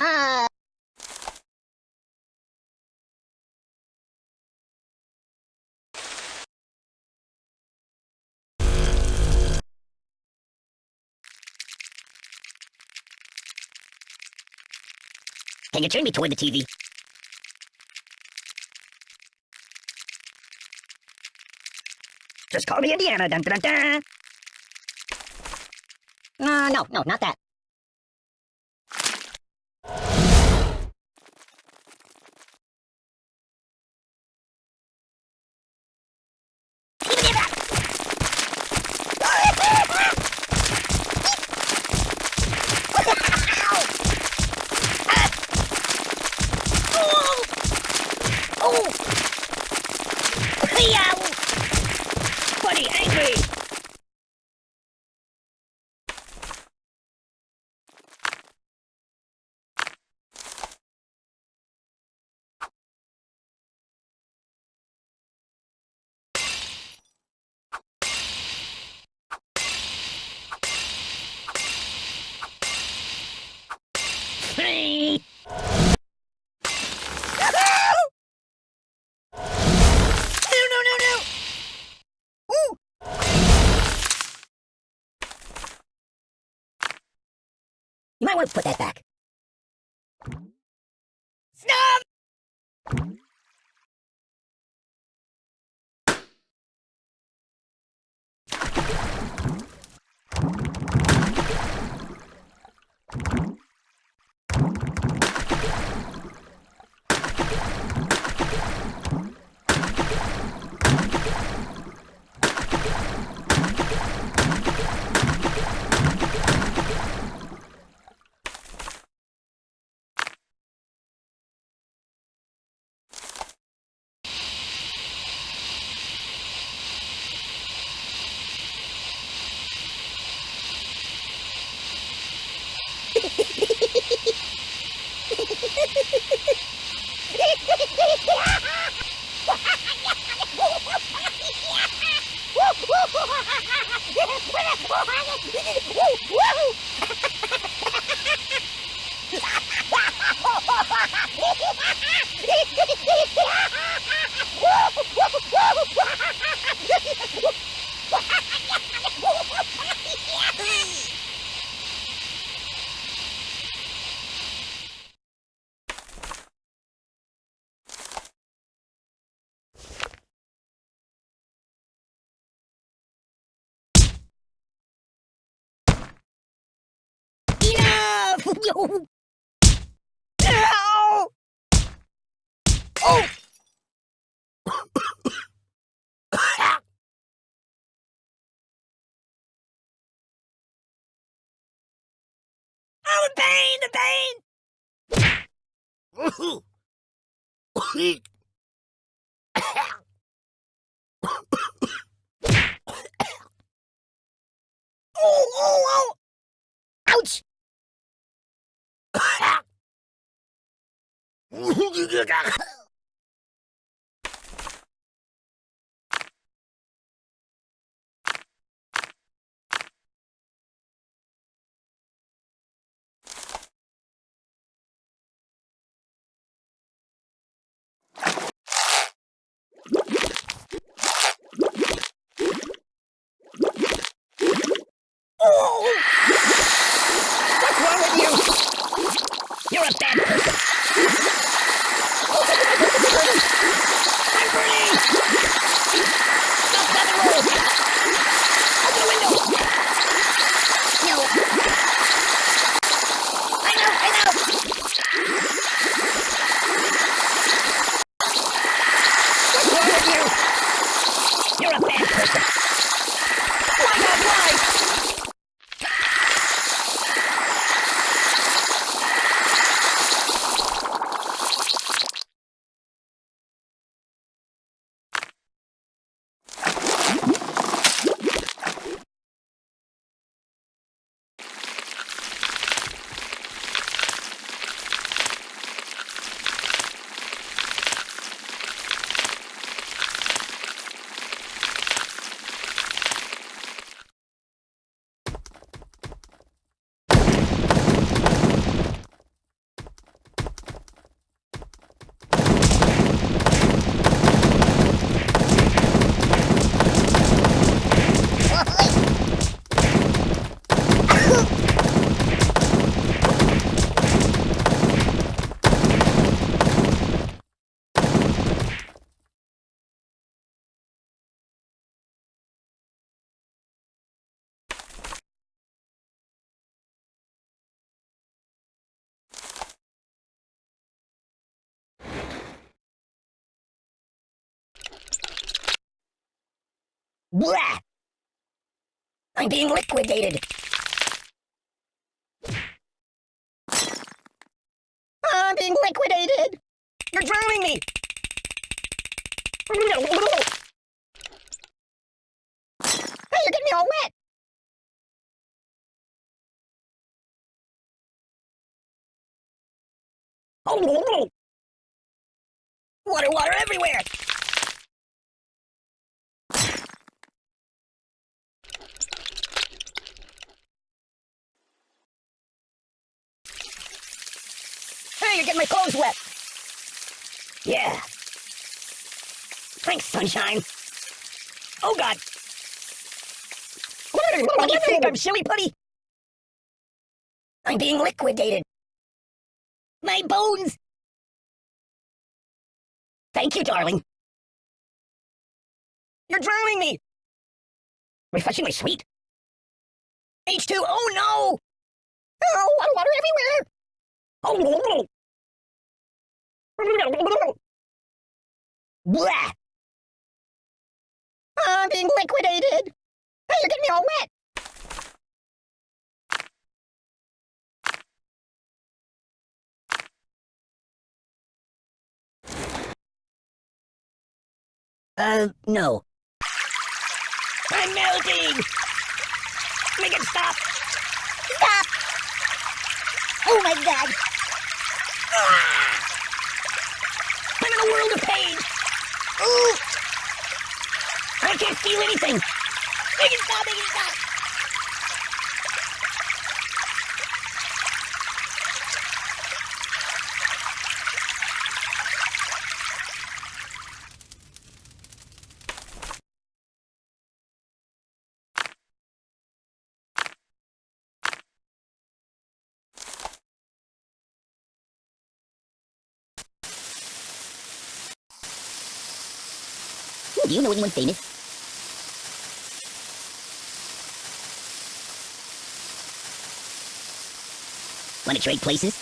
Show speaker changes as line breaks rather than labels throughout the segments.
Uh... Can you turn me toward the TV? Just call me Indiana. Dun, dun, dun, dun. Uh, no, no, not that. Might want to put that back. Snub! Hey! Oh! oh, pain! The pain! 你给我看看 Blah! I'm being liquidated. I'm being liquidated. You're drowning me. Hey, you're getting me all wet. Oh, water, water everywhere. You're getting my clothes wet. Yeah. Thanks, sunshine. Oh, God. What do you think? I'm silly putty? I'm being liquidated. My bones! Thank you, darling. You're drowning me! Refreshingly sweet. H2, oh no! Oh, water, water everywhere! Oh, Blah! I'm being liquidated! Hey, you're getting me all wet! Uh, no. I'm melting! Make it stop! Stop! Oh my god! Ah! I'm in a world of pain! Ooh! I can't feel anything! Make it stop! Make it stop! Do you know anyone famous? Want to trade places?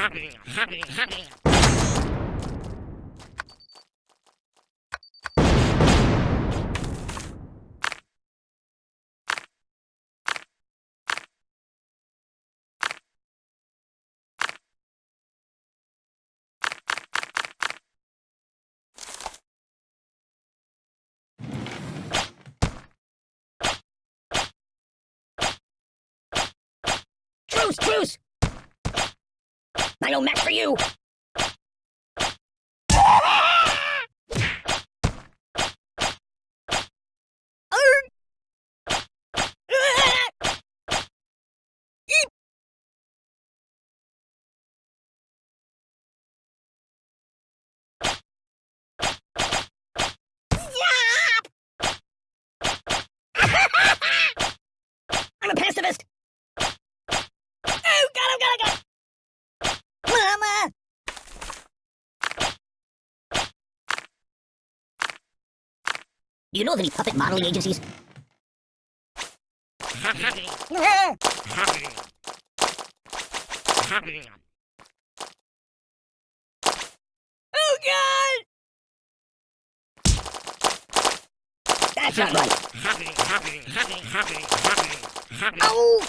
Happy, happy, happy. Truce, truce! I know Max for you! I'm a pacifist! Oh, God, oh, God, oh, God! Mama! Do you know of any puppet modeling agencies? oh, God! That's not right. Oh!